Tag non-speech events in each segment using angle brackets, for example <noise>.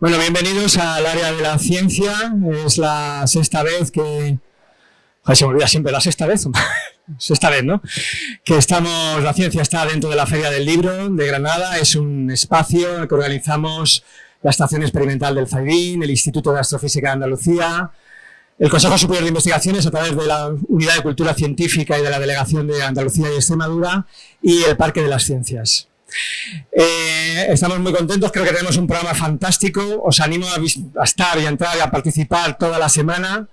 Bueno, bienvenidos al área de la ciencia. Es la sexta vez que... Se me olvida siempre, la sexta vez. <laughs> sexta vez, ¿no? Que estamos, la ciencia está dentro de la Feria del Libro de Granada. Es un espacio que organizamos la Estación Experimental del FAIDIN, el Instituto de Astrofísica de Andalucía, el Consejo Superior de Investigaciones a través de la Unidad de Cultura Científica y de la Delegación de Andalucía y Extremadura y el Parque de las Ciencias. Eh, estamos muy contentos, creo que tenemos un programa fantástico, os animo a, estar y a entrar y a participar toda la semana.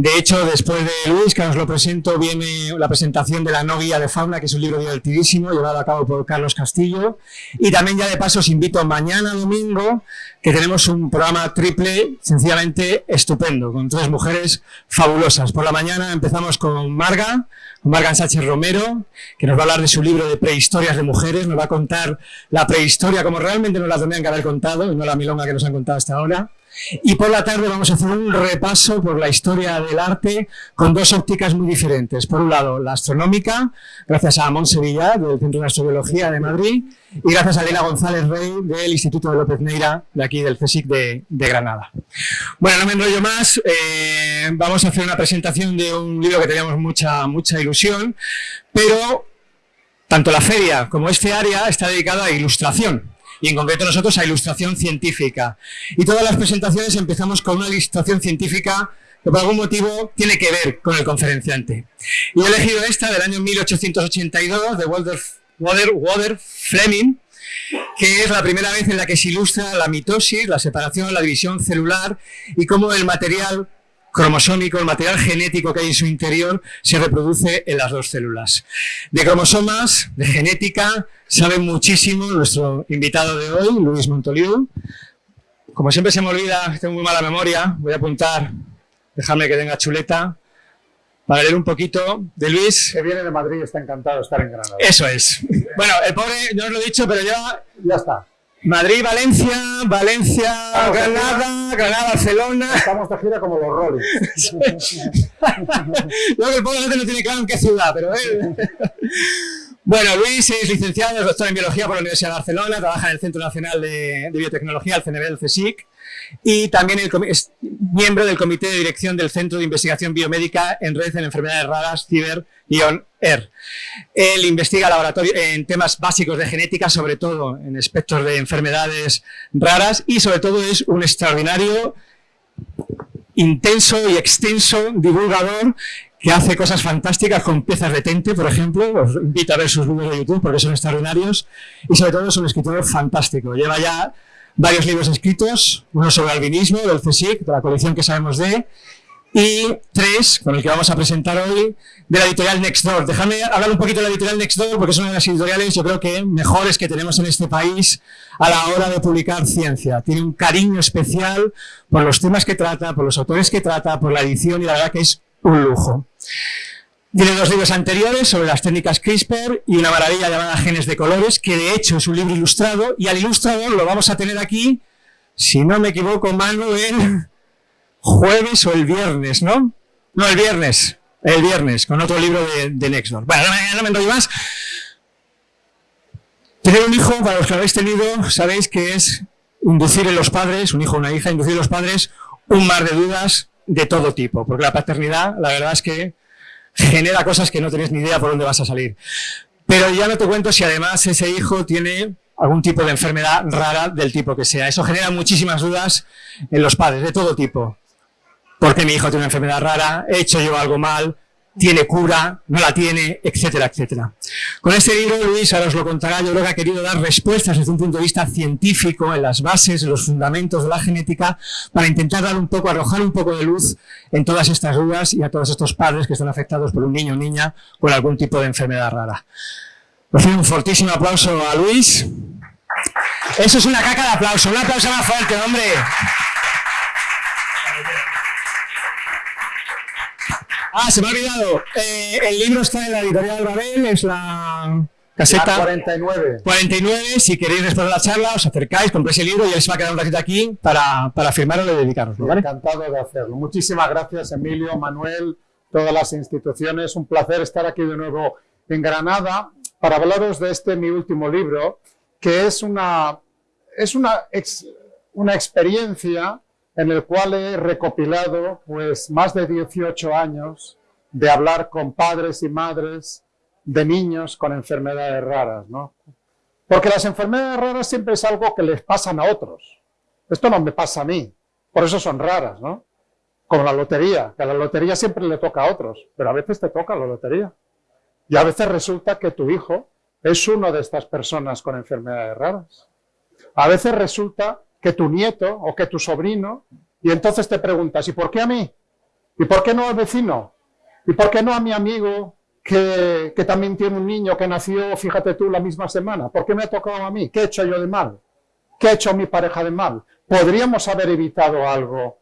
De hecho, después de Luis, que os lo presento, viene la presentación de la no guía de fauna, que es un libro divertidísimo, llevado a cabo por Carlos Castillo. Y también ya de paso os invito mañana domingo, que tenemos un programa triple, sencillamente estupendo, con tres mujeres fabulosas. Por la mañana empezamos con Marga, con Marga Sánchez Romero, que nos va a hablar de su libro de prehistorias de mujeres, nos va a contar la prehistoria como realmente nos la tenían que haber contado, y no la milonga que nos han contado hasta ahora. Y por la tarde vamos a hacer un repaso por la historia del arte con dos ópticas muy diferentes. Por un lado, la astronómica, gracias a Mont Sevilla, del Centro de Astrobiología de Madrid, y gracias a Elena González Rey, del Instituto de López Neira, de aquí del CSIC de, Granada. Bueno, no me enrollo más, eh, vamos a hacer una presentación de un libro que teníamos mucha, mucha ilusión, pero tanto la feria como este área está dedicada a ilustración y en concreto nosotros a ilustración científica. Y todas las presentaciones empezamos con una ilustración científica que por algún motivo tiene que ver con el conferenciante. Y he elegido esta del año 1882 de Walter, Walter, Fleming, que es la primera vez en la que se ilustra la mitosis, la separación, la división celular y cómo el material cromosómico, el material genético que hay en su interior, se reproduce en las dos células. De cromosomas, de genética, sabe muchísimo nuestro invitado de hoy, Luis Montoliu. Como siempre se me olvida, tengo muy mala memoria, voy a apuntar, déjame que tenga chuleta, para leer un poquito de Luis. Que viene de Madrid, está encantado de estar en Granada. Eso es. Bueno, el pobre, no os lo he dicho, pero ya... Ya está. Madrid, Valencia, Valencia, Granada, Granada, Barcelona. Estamos de gira como los Rolling. <laughs> Luego el pobre no tiene claro en qué ciudad, pero él. Bueno, Luis es licenciado, es doctor en Biología por la Universidad de Barcelona, trabaja en el Centro Nacional de, Biotecnología, el CNB del CSIC, y también es miembro del Comité de Dirección del Centro de Investigación Biomédica en Red en Enfermedades Raras, Ciber y On-Air. Él investiga laboratorio en temas básicos de genética, sobre todo en aspectos de enfermedades raras, y sobre todo es un extraordinario intenso y extenso divulgador que hace cosas fantásticas con piezas de tente, por ejemplo. Os invito a ver sus vídeos de YouTube porque son extraordinarios. Y sobre todo es un escritor fantástico. Lleva ya varios libros escritos, uno sobre albinismo del CSIC, de la colección que sabemos de, y tres, con el que vamos a presentar hoy, de la editorial Nextdoor. Déjame hablar un poquito de la editorial Nextdoor porque es una de las editoriales, yo creo que mejores que tenemos en este país a la hora de publicar ciencia. Tiene un cariño especial por los temas que trata, por los autores que trata, por la edición y la verdad que es un lujo. Tiene dos libros anteriores sobre las técnicas CRISPR y una maravilla llamada Genes de Colores, que de hecho es un libro ilustrado, y al ilustrador lo vamos a tener aquí, si no me equivoco, mano, el jueves o el viernes, ¿no? No, el viernes, el viernes, con otro libro de, de Nextdoor. Bueno, no, me enrollo más. Tener un hijo, para los que lo habéis tenido, sabéis que es inducir en los padres, un hijo o una hija, inducir en los padres un mar de dudas, de todo tipo, porque la paternidad, la verdad es que genera cosas que no tenéis ni idea por dónde vas a salir. Pero ya no te cuento si además ese hijo tiene algún tipo de enfermedad rara del tipo que sea. Eso genera muchísimas dudas en los padres, de todo tipo. ¿Por qué mi hijo tiene una enfermedad rara? ¿He hecho yo algo mal? Tiene cura, no la tiene, etcétera, etcétera. Con este libro, Luis ahora os lo contará, yo creo que ha querido dar respuestas desde un punto de vista científico en las bases, en los fundamentos de la genética, para intentar dar un poco, arrojar un poco de luz en todas estas dudas y a todos estos padres que están afectados por un niño o niña con algún tipo de enfermedad rara. Un fortísimo aplauso a Luis. Eso es una caca de aplauso, un aplauso más fuerte, hombre. Ah, se me ha olvidado. Eh, el libro está en la editorial Babel, es la caseta 49. 49. Si queréis después de la charla, os acercáis, compréis el libro y se va a quedar un ratito aquí para, para firmarlo y dedicaroslo. ¿vale? Encantado de hacerlo. Muchísimas gracias, Emilio, Manuel, todas las instituciones. Un placer estar aquí de nuevo en Granada para hablaros de este mi último libro, que es una, es una una experiencia en el cual he recopilado pues más de 18 años de hablar con padres y madres de niños con enfermedades raras, ¿no? Porque las enfermedades raras siempre es algo que les pasan a otros. Esto no me pasa a mí, por eso son raras, ¿no? Como la lotería, que a la lotería siempre le toca a otros, pero a veces te toca la lotería. Y a veces resulta que tu hijo es uno de estas personas con enfermedades raras. A veces resulta que tu nieto o que tu sobrino, y entonces te preguntas, ¿y por qué a mí? ¿Y por qué no al vecino? ¿Y por qué no a mi amigo que, que, también tiene un niño que nació, fíjate tú, la misma semana? ¿Por qué me ha tocado a mí? ¿Qué he hecho yo de mal? ¿Qué ha hecho mi pareja de mal? ¿Podríamos haber evitado algo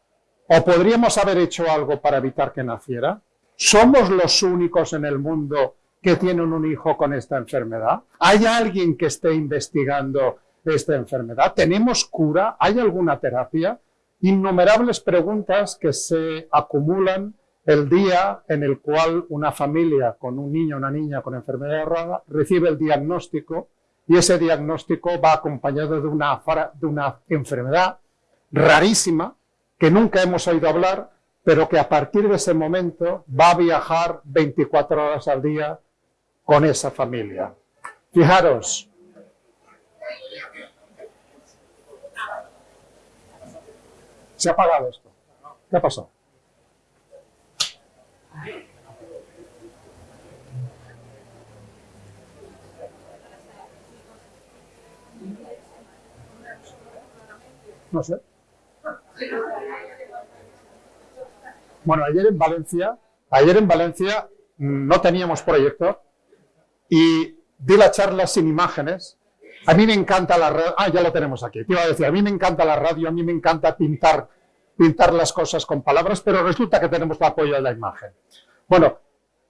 o podríamos haber hecho algo para evitar que naciera? ¿Somos los únicos en el mundo que tienen un hijo con esta enfermedad? ¿Hay alguien que esté investigando esta enfermedad? ¿Tenemos cura? ¿Hay alguna terapia? Innumerables preguntas que se acumulan el día en el cual una familia con un niño una niña con enfermedad rara recibe el diagnóstico y ese diagnóstico va acompañado de una, de una enfermedad rarísima que nunca hemos oído hablar, pero que a partir de ese momento va a viajar 24 horas al día con esa familia. Fijaros, se ha apagado esto. ¿Qué ha pasado? No sé. Bueno, ayer en Valencia, ayer en Valencia no teníamos proyector y di la charla sin imágenes. A mí me encanta la radio, ah, ya lo tenemos aquí, te iba a decir, a mí me encanta la radio, a mí me encanta pintar, pintar las cosas con palabras, pero resulta que tenemos el apoyo de la imagen. Bueno,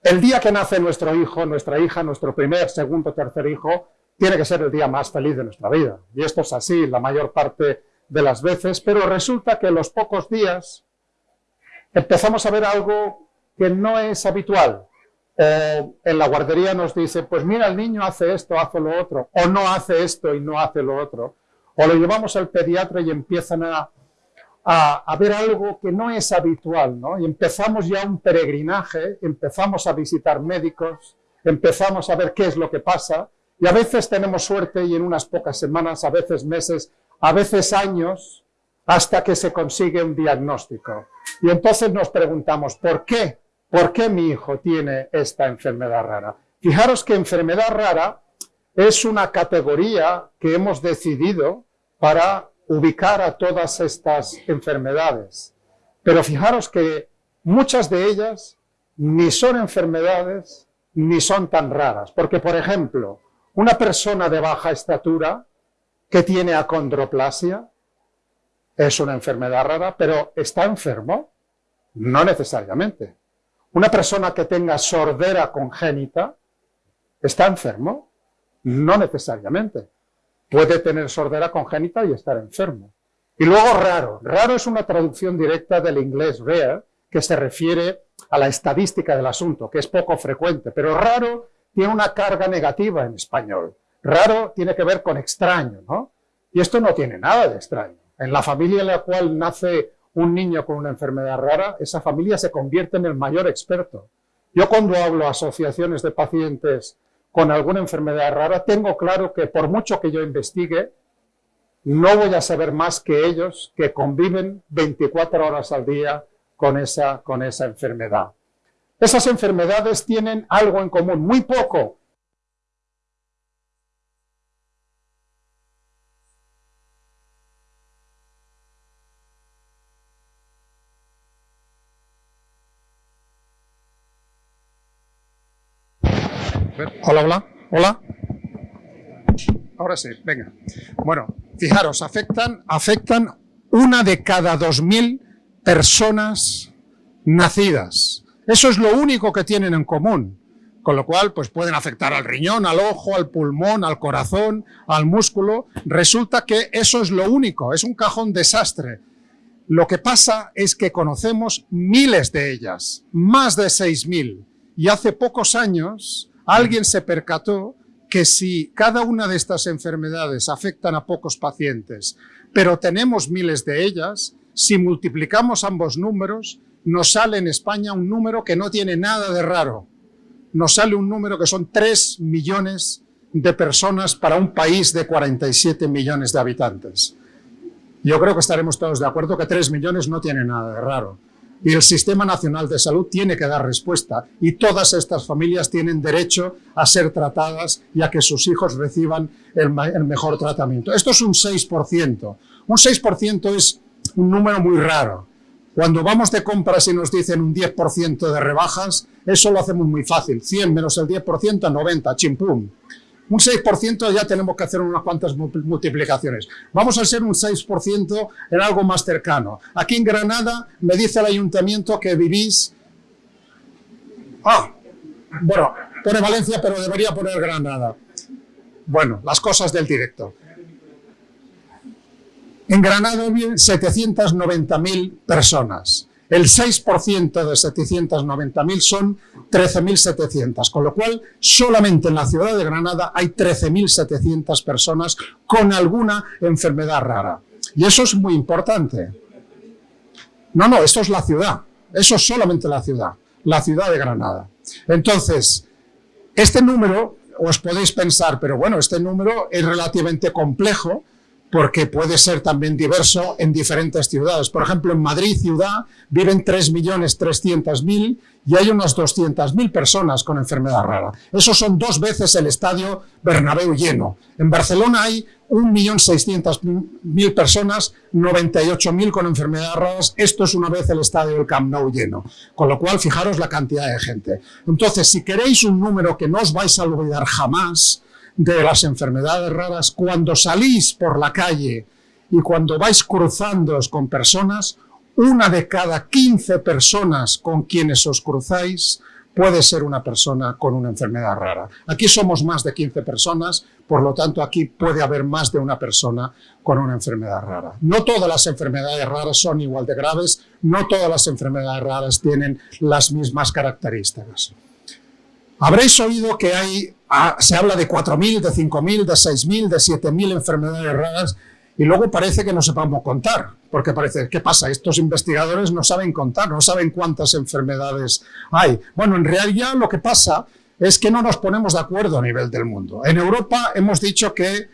el día que nace nuestro hijo, nuestra hija, nuestro primer, segundo, tercer hijo, tiene que ser el día más feliz de nuestra vida. Y esto es así la mayor parte de las veces, pero resulta que los pocos días empezamos a ver algo que no es habitual. O en la guardería nos dice, pues mira, el niño hace esto, hace lo otro, o no hace esto y no hace lo otro. O lo llevamos al pediatra y empiezan a, a, ver algo que no es habitual, ¿no? Y empezamos ya un peregrinaje, empezamos a visitar médicos, empezamos a ver qué es lo que pasa, y a veces tenemos suerte y en unas pocas semanas, a veces meses, a veces años, hasta que se consigue un diagnóstico. Y entonces nos preguntamos, ¿por qué? ¿Por qué mi hijo tiene esta enfermedad rara? Fijaros que enfermedad rara es una categoría que hemos decidido para ubicar a todas estas enfermedades. Pero fijaros que muchas de ellas ni son enfermedades ni son tan raras. Porque, por ejemplo, una persona de baja estatura que tiene acondroplasia es una enfermedad rara, pero ¿está enfermo? No necesariamente. Una persona que tenga sordera congénita, ¿está enfermo? No necesariamente. Puede tener sordera congénita y estar enfermo. Y luego raro. Raro es una traducción directa del inglés rare, que se refiere a la estadística del asunto, que es poco frecuente, pero raro tiene una carga negativa en español. Raro tiene que ver con extraño, ¿no? Y esto no tiene nada de extraño. En la familia en la cual nace un niño con una enfermedad rara, esa familia se convierte en el mayor experto. Yo cuando hablo a asociaciones de pacientes con alguna enfermedad rara, tengo claro que por mucho que yo investigue, no voy a saber más que ellos que conviven 24 horas al día con esa, con esa enfermedad. Esas enfermedades tienen algo en común, muy poco. Hola, hola, hola. Ahora sí, venga. Bueno, fijaros, afectan, afectan una de cada dos mil personas nacidas. Eso es lo único que tienen en común. Con lo cual, pues pueden afectar al riñón, al ojo, al pulmón, al corazón, al músculo. Resulta que eso es lo único, es un cajón desastre. Lo que pasa es que conocemos miles de ellas, más de 6.000. Y hace pocos años alguien se percató que si cada una de estas enfermedades afectan a pocos pacientes, pero tenemos miles de ellas, si multiplicamos ambos números, nos sale en España un número que no tiene nada de raro. Nos sale un número que son 3 millones de personas para un país de 47 millones de habitantes. Yo creo que estaremos todos de acuerdo que 3 millones no tiene nada de raro. Y el Sistema Nacional de Salud tiene que dar respuesta y todas estas familias tienen derecho a ser tratadas y a que sus hijos reciban el, mejor tratamiento. Esto es un 6%. Un 6% es un número muy raro. Cuando vamos de compras y nos dicen un 10% de rebajas, eso lo hacemos muy fácil. 100 menos el 10%, 90, chimpum. Un 6% ya tenemos que hacer unas cuantas multiplicaciones. Vamos a ser un 6% en algo más cercano. Aquí en Granada me dice el ayuntamiento que vivís... Ah, bueno, pone Valencia, pero debería poner Granada. Bueno, las cosas del directo. En Granada viven 790.000 personas. El 6% de 790.000 son 13.700, con lo cual solamente en la ciudad de Granada hay 13.700 personas con alguna enfermedad rara. Y eso es muy importante. No, no, esto es la ciudad. Eso es solamente la ciudad, la ciudad de Granada. Entonces, este número, os podéis pensar, pero bueno, este número es relativamente complejo, porque puede ser también diverso en diferentes ciudades. Por ejemplo, en Madrid ciudad viven 3.300.000 y hay unas 200.000 personas con enfermedad rara. Eso son dos veces el estadio Bernabéu lleno. En Barcelona hay 1.600.000 personas, 98.000 con enfermedades raras. Esto es una vez el estadio del Camp Nou lleno. Con lo cual, fijaros la cantidad de gente. Entonces, si queréis un número que no os vais a olvidar jamás, de las enfermedades raras, cuando salís por la calle y cuando vais cruzándoos con personas, una de cada 15 personas con quienes os cruzáis puede ser una persona con una enfermedad rara. Aquí somos más de 15 personas, por lo tanto aquí puede haber más de una persona con una enfermedad rara. No todas las enfermedades raras son igual de graves, no todas las enfermedades raras tienen las mismas características. Habréis oído que hay, ah, se habla de 4.000, de 5.000, de 6.000, de 7.000 enfermedades raras y luego parece que no sepamos contar, porque parece, ¿qué pasa? Estos investigadores no saben contar, no saben cuántas enfermedades hay. Bueno, en realidad lo que pasa es que no nos ponemos de acuerdo a nivel del mundo. En Europa hemos dicho que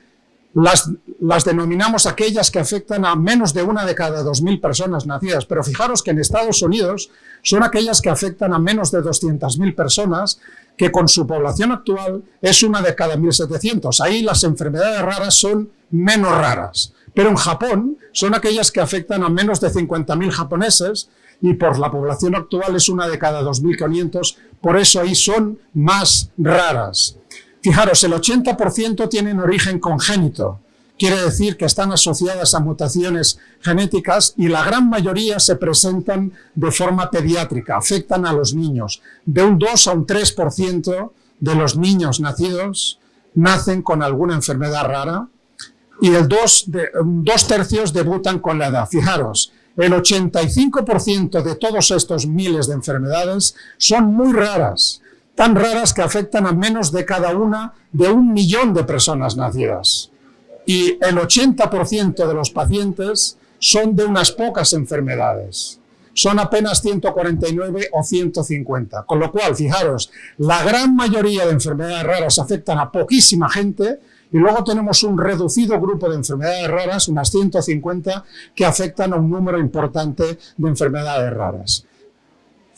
las, las, denominamos aquellas que afectan a menos de una de cada 2.000 personas nacidas, pero fijaros que en Estados Unidos son aquellas que afectan a menos de 200.000 personas que con su población actual es una de cada 1.700. Ahí las enfermedades raras son menos raras. Pero en Japón son aquellas que afectan a menos de 50.000 japoneses y por la población actual es una de cada 2.500, por eso ahí son más raras. Fijaros, el 80% tienen origen congénito, quiere decir que están asociadas a mutaciones genéticas y la gran mayoría se presentan de forma pediátrica, afectan a los niños. De un 2 a un 3% de los niños nacidos nacen con alguna enfermedad rara y el 2, de, dos tercios debutan con la edad. Fijaros, el 85% de todos estos miles de enfermedades son muy raras, tan raras que afectan a menos de cada una de un millón de personas nacidas y el 80% de los pacientes son de unas pocas enfermedades. Son apenas 149 o 150. Con lo cual, fijaros, la gran mayoría de enfermedades raras afectan a poquísima gente y luego tenemos un reducido grupo de enfermedades raras, unas 150, que afectan a un número importante de enfermedades raras.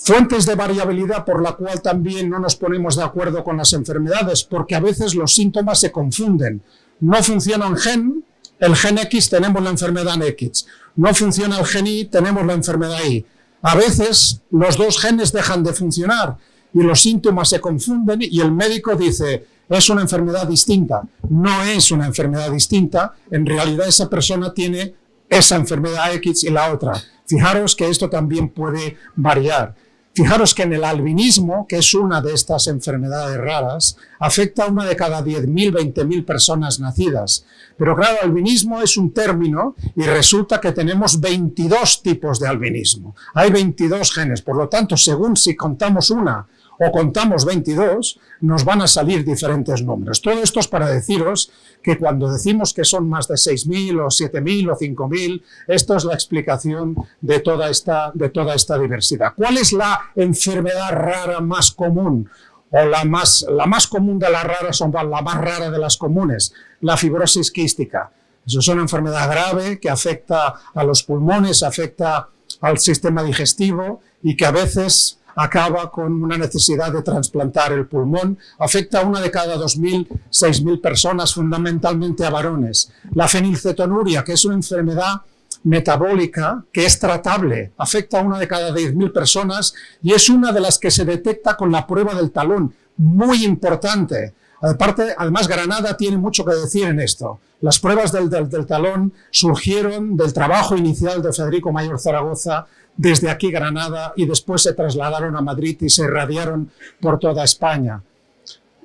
Fuentes de variabilidad por la cual también no nos ponemos de acuerdo con las enfermedades, porque a veces los síntomas se confunden no funciona un gen, el gen X tenemos la enfermedad X. No funciona el gen Y, tenemos la enfermedad Y. A veces los dos genes dejan de funcionar y los síntomas se confunden y el médico dice, es una enfermedad distinta. No es una enfermedad distinta, en realidad esa persona tiene esa enfermedad X y la otra. Fijaros que esto también puede variar. Fijaros que en el albinismo, que es una de estas enfermedades raras, afecta a una de cada 10.000, 20.000 personas nacidas. Pero claro, albinismo es un término y resulta que tenemos 22 tipos de albinismo. Hay 22 genes, por lo tanto, según si contamos una o contamos 22, nos van a salir diferentes números. Todo esto es para deciros que cuando decimos que son más de 6.000 o 7.000 o 5.000, esto es la explicación de toda, esta, de toda esta diversidad. ¿Cuál es la enfermedad rara más común? o la más, la más común de las raras, son la más rara de las comunes, la fibrosis quística. Eso es una enfermedad grave que afecta a los pulmones, afecta al sistema digestivo y que a veces acaba con una necesidad de trasplantar el pulmón. Afecta a una de cada 2.000, 6.000 personas, fundamentalmente a varones. La fenilcetonuria, que es una enfermedad metabólica que es tratable, afecta a una de cada 10.000 personas y es una de las que se detecta con la prueba del talón, muy importante. Aparte, además, Granada tiene mucho que decir en esto. Las pruebas del, del, talón surgieron del trabajo inicial de Federico Mayor Zaragoza desde aquí Granada y después se trasladaron a Madrid y se irradiaron por toda España.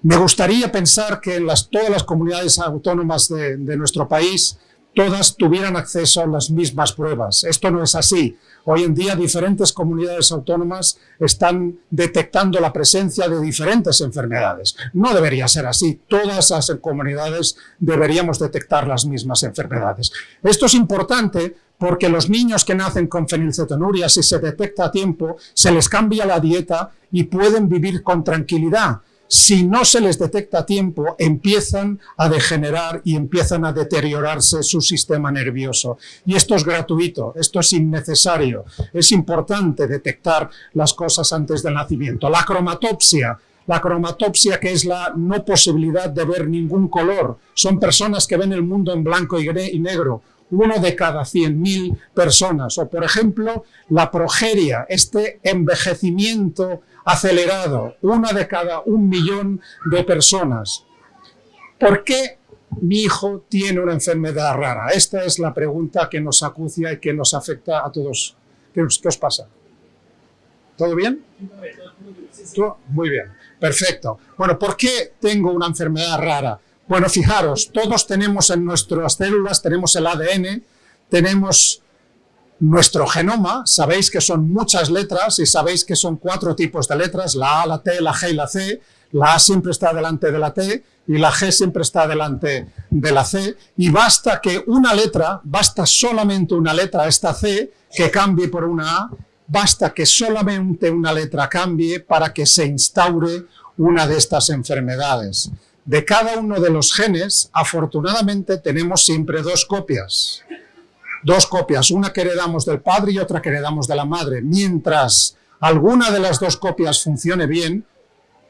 Me gustaría pensar que en las, todas las comunidades autónomas de, de nuestro país todas tuvieran acceso a las mismas pruebas. Esto no es así. Hoy en día diferentes comunidades autónomas están detectando la presencia de diferentes enfermedades. No debería ser así. Todas las comunidades deberíamos detectar las mismas enfermedades. Esto es importante porque los niños que nacen con fenilcetonuria, si se detecta a tiempo, se les cambia la dieta y pueden vivir con tranquilidad si no se les detecta a tiempo, empiezan a degenerar y empiezan a deteriorarse su sistema nervioso. Y esto es gratuito, esto es innecesario. Es importante detectar las cosas antes del nacimiento. La cromatopsia, la cromatopsia que es la no posibilidad de ver ningún color. Son personas que ven el mundo en blanco y negro uno de cada 100.000 personas. O, por ejemplo, la progeria, este envejecimiento acelerado, una de cada un millón de personas. ¿Por qué mi hijo tiene una enfermedad rara? Esta es la pregunta que nos acucia y que nos afecta a todos. ¿Qué os, pasa? ¿Todo bien? Muy bien, perfecto. Bueno, ¿por qué tengo una enfermedad rara? Bueno, fijaros, todos tenemos en nuestras células, tenemos el ADN, tenemos nuestro genoma, sabéis que son muchas letras y sabéis que son cuatro tipos de letras, la A, la T, la G y la C. La A siempre está delante de la T y la G siempre está delante de la C. Y basta que una letra, basta solamente una letra, esta C, que cambie por una A, basta que solamente una letra cambie para que se instaure una de estas enfermedades de cada uno de los genes, afortunadamente tenemos siempre dos copias. Dos copias, una que heredamos del padre y otra que heredamos de la madre. Mientras alguna de las dos copias funcione bien,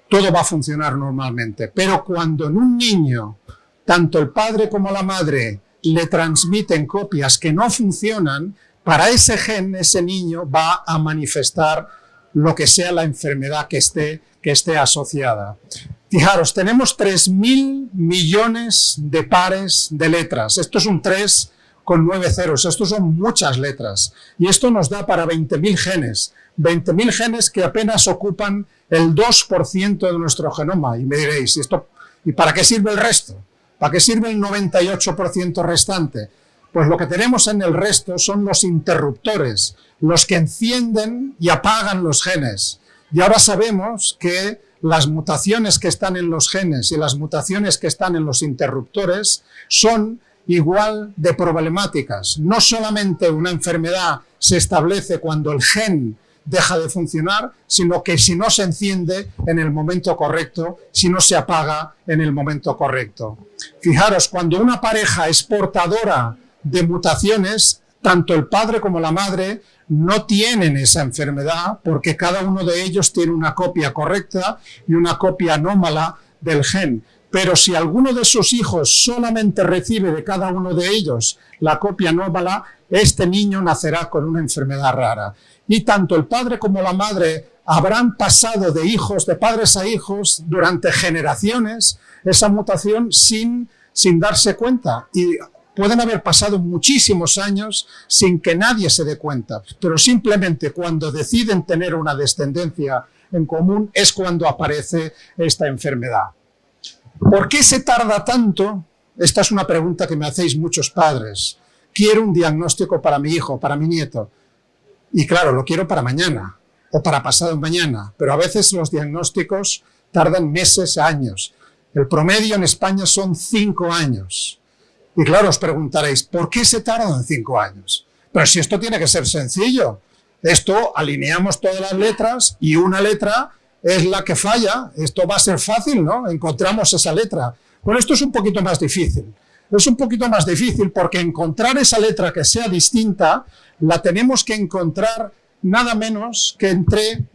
todo va a funcionar normalmente. Pero cuando en un niño, tanto el padre como la madre le transmiten copias que no funcionan, para ese gen, ese niño va a manifestar lo que sea la enfermedad que esté, que esté asociada. Fijaros, tenemos 3.000 millones de pares de letras. Esto es un 3 con 9 ceros. Esto son muchas letras. Y esto nos da para 20.000 genes. 20.000 genes que apenas ocupan el 2% de nuestro genoma. Y me diréis, ¿y, esto, ¿y para qué sirve el resto? ¿Para qué sirve el 98% restante? Pues lo que tenemos en el resto son los interruptores, los que encienden y apagan los genes. Y ahora sabemos que las mutaciones que están en los genes y las mutaciones que están en los interruptores son igual de problemáticas. No solamente una enfermedad se establece cuando el gen deja de funcionar, sino que si no se enciende en el momento correcto, si no se apaga en el momento correcto. Fijaros, cuando una pareja es portadora de mutaciones, tanto el padre como la madre no tienen esa enfermedad porque cada uno de ellos tiene una copia correcta y una copia anómala del gen. Pero si alguno de sus hijos solamente recibe de cada uno de ellos la copia anómala, este niño nacerá con una enfermedad rara. Y tanto el padre como la madre habrán pasado de hijos, de padres a hijos, durante generaciones, esa mutación sin, sin darse cuenta. Y Pueden haber pasado muchísimos años sin que nadie se dé cuenta, pero simplemente cuando deciden tener una descendencia en común es cuando aparece esta enfermedad. ¿Por qué se tarda tanto? Esta es una pregunta que me hacéis muchos padres. Quiero un diagnóstico para mi hijo, para mi nieto. Y claro, lo quiero para mañana. o para pasado mañana, pero a veces los diagnósticos tardan meses, años. El promedio en España son cinco años. Y claro, os preguntaréis, ¿por qué se tardan cinco años? Pero si esto tiene que ser sencillo. Esto alineamos todas las letras y una letra es la que falla. Esto va a ser fácil, ¿no? Encontramos esa letra. Bueno, esto es un poquito más difícil. Es un poquito más difícil porque encontrar esa letra que sea distinta la tenemos que encontrar nada menos que entre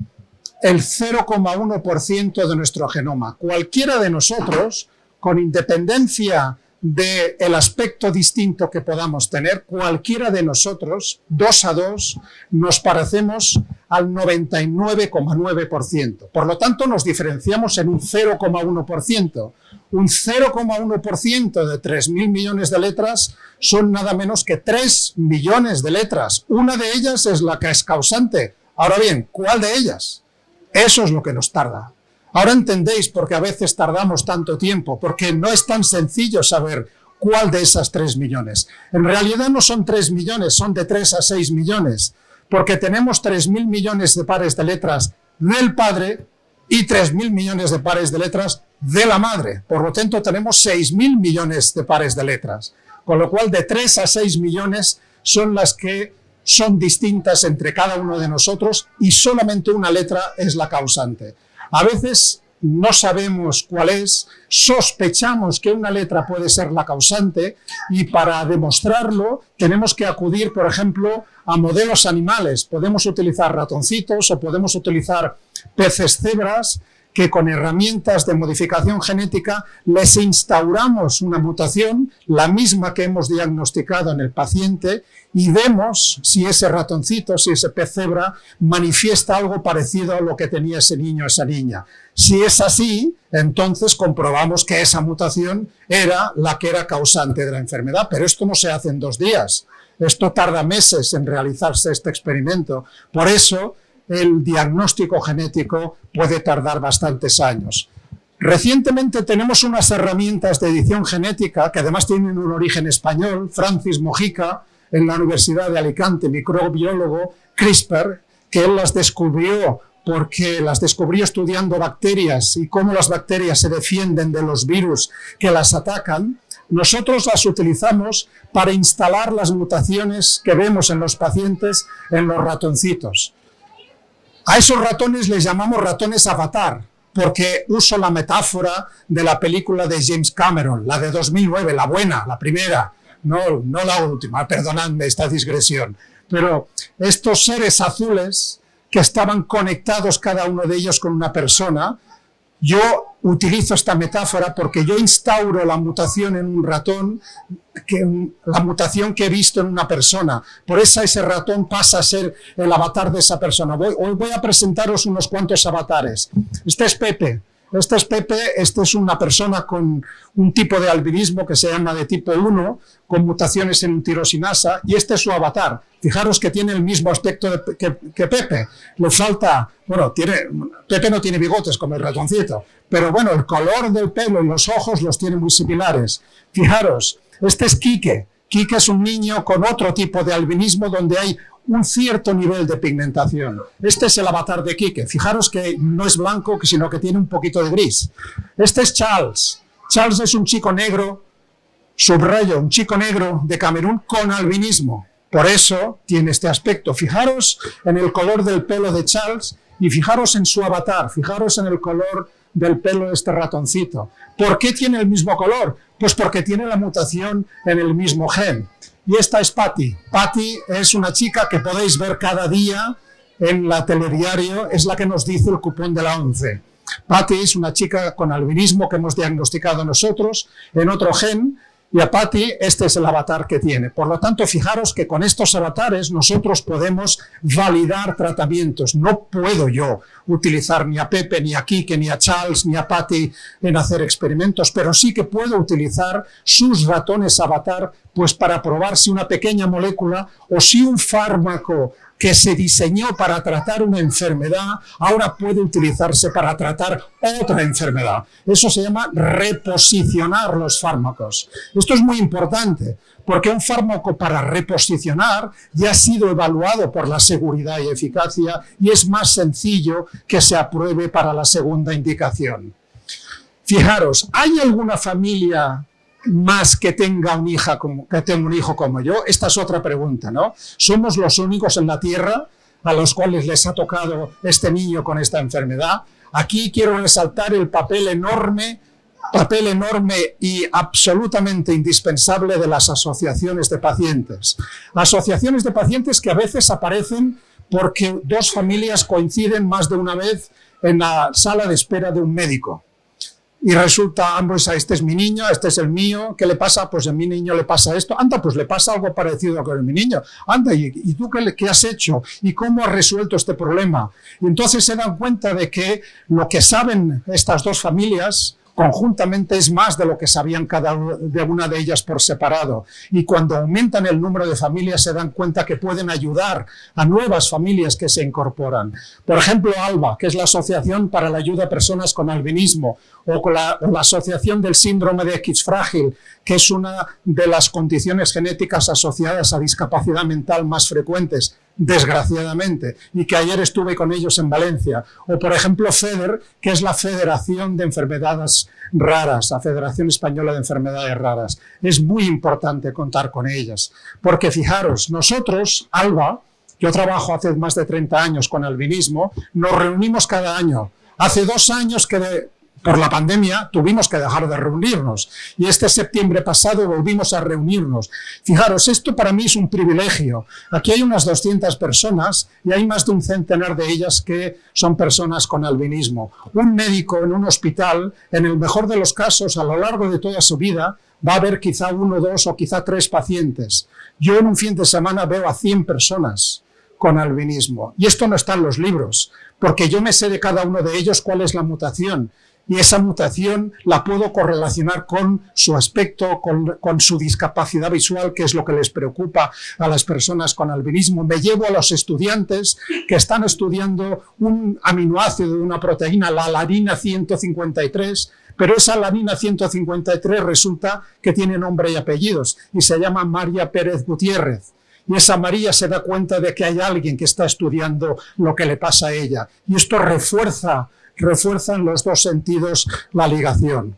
el 0,1% de nuestro genoma. Cualquiera de nosotros, con independencia del aspecto distinto que podamos tener, cualquiera de nosotros, dos a dos, nos parecemos al 99,9%. Por lo tanto, nos diferenciamos en un 0,1%. Un 0,1% de 3.000 millones de letras son nada menos que 3 millones de letras. Una de ellas es la que es causante. Ahora bien, ¿cuál de ellas? Eso es lo que nos tarda. Ahora entendéis por qué a veces tardamos tanto tiempo, porque no es tan sencillo saber cuál de esas 3 millones. En realidad no son 3 millones, son de 3 a 6 millones, porque tenemos 3.000 millones de pares de letras del padre y 3.000 millones de pares de letras de la madre. Por lo tanto, tenemos 6.000 millones de pares de letras. Con lo cual, de 3 a 6 millones son las que son distintas entre cada uno de nosotros y solamente una letra es la causante. A veces no sabemos cuál es, sospechamos que una letra puede ser la causante y para demostrarlo tenemos que acudir, por ejemplo, a modelos animales. Podemos utilizar ratoncitos o podemos utilizar peces cebras que con herramientas de modificación genética les instauramos una mutación, la misma que hemos diagnosticado en el paciente, y vemos si ese ratoncito, si ese pez cebra, manifiesta algo parecido a lo que tenía ese niño o esa niña. Si es así, entonces comprobamos que esa mutación era la que era causante de la enfermedad, pero esto no se hace en dos días. Esto tarda meses en realizarse este experimento. Por eso, el diagnóstico genético puede tardar bastantes años. Recientemente tenemos unas herramientas de edición genética que además tienen un origen español, Francis Mojica, en la Universidad de Alicante, microbiólogo, CRISPR, que él las descubrió porque las descubrió estudiando bacterias y cómo las bacterias se defienden de los virus que las atacan, nosotros las utilizamos para instalar las mutaciones que vemos en los pacientes en los ratoncitos. A esos ratones les llamamos ratones avatar, porque uso la metáfora de la película de James Cameron, la de 2009, la buena, la primera, no, no la última, perdonadme esta digresión. Pero estos seres azules que estaban conectados cada uno de ellos con una persona, yo utilizo esta metáfora porque yo instauro la mutación en un ratón, que, la mutación que he visto en una persona. Por eso ese ratón pasa a ser el avatar de esa persona. hoy voy a presentaros unos cuantos avatares. Este es Pepe. Este es Pepe, este es una persona con un tipo de albinismo que se llama de tipo 1, con mutaciones en tirosinasa, y este es su avatar. Fijaros que tiene el mismo aspecto que, Pepe. Le falta, bueno, tiene, Pepe no tiene bigotes como el ratoncito, pero bueno, el color del pelo y los ojos los tiene muy similares. Fijaros, este es Quique. Quique es un niño con otro tipo de albinismo donde hay un cierto nivel de pigmentación. Este es el avatar de Quique. Fijaros que no es blanco, sino que tiene un poquito de gris. Este es Charles. Charles es un chico negro, subrayo, un chico negro de Camerún con albinismo. Por eso tiene este aspecto. Fijaros en el color del pelo de Charles y fijaros en su avatar, fijaros en el color del pelo de este ratoncito. ¿Por qué tiene el mismo color? Pues porque tiene la mutación en el mismo gen. Y esta es Patty. Patty es una chica que podéis ver cada día en la telediario, es la que nos dice el cupón de la 11. Patty es una chica con albinismo que hemos diagnosticado nosotros en otro gen y a Patty este es el avatar que tiene. Por lo tanto, fijaros que con estos avatares nosotros podemos validar tratamientos. No puedo yo utilizar ni a Pepe, ni a Kike, ni a Charles, ni a Patty en hacer experimentos, pero sí que puedo utilizar sus ratones avatar pues para probar si una pequeña molécula o si un fármaco que se diseñó para tratar una enfermedad, ahora puede utilizarse para tratar otra enfermedad. Eso se llama reposicionar los fármacos. Esto es muy importante, porque un fármaco para reposicionar ya ha sido evaluado por la seguridad y eficacia y es más sencillo que se apruebe para la segunda indicación. Fijaros, ¿hay alguna familia más que tenga, un hija como, que tenga un hijo como yo? Esta es otra pregunta, ¿no? ¿Somos los únicos en la Tierra a los cuales les ha tocado este niño con esta enfermedad? Aquí quiero resaltar el papel enorme papel enorme y absolutamente indispensable de las asociaciones de pacientes. Asociaciones de pacientes que a veces aparecen porque dos familias coinciden más de una vez en la sala de espera de un médico y resulta, ambos, este es mi niño, este es el mío, ¿qué le pasa? Pues a mi niño le pasa esto, anda, pues le pasa algo parecido con mi niño, anda, ¿y, tú qué, qué, has hecho? ¿Y cómo has resuelto este problema? Y entonces se dan cuenta de que lo que saben estas dos familias conjuntamente es más de lo que sabían cada una de ellas por separado. Y cuando aumentan el número de familias se dan cuenta que pueden ayudar a nuevas familias que se incorporan. Por ejemplo, ALBA, que es la Asociación para la Ayuda a Personas con Albinismo, o la, la Asociación del Síndrome de X frágil, que es una de las condiciones genéticas asociadas a discapacidad mental más frecuentes desgraciadamente, y que ayer estuve con ellos en Valencia. O, por ejemplo, FEDER, que es la Federación de Enfermedades Raras, la Federación Española de Enfermedades Raras. Es muy importante contar con ellas, porque fijaros, nosotros, ALBA, yo trabajo hace más de 30 años con albinismo, nos reunimos cada año. Hace dos años que por la pandemia tuvimos que dejar de reunirnos y este septiembre pasado volvimos a reunirnos. Fijaros, esto para mí es un privilegio. Aquí hay unas 200 personas y hay más de un centenar de ellas que son personas con albinismo. Un médico en un hospital, en el mejor de los casos, a lo largo de toda su vida, va a ver quizá uno, dos o quizá tres pacientes. Yo en un fin de semana veo a 100 personas con albinismo. Y esto no está en los libros, porque yo me sé de cada uno de ellos cuál es la mutación y esa mutación la puedo correlacionar con su aspecto, con, su discapacidad visual, que es lo que les preocupa a las personas con albinismo. Me llevo a los estudiantes que están estudiando un aminoácido de una proteína, la alanina 153, pero esa alanina 153 resulta que tiene nombre y apellidos y se llama María Pérez Gutiérrez. Y esa María se da cuenta de que hay alguien que está estudiando lo que le pasa a ella. Y esto refuerza refuerzan los dos sentidos la ligación.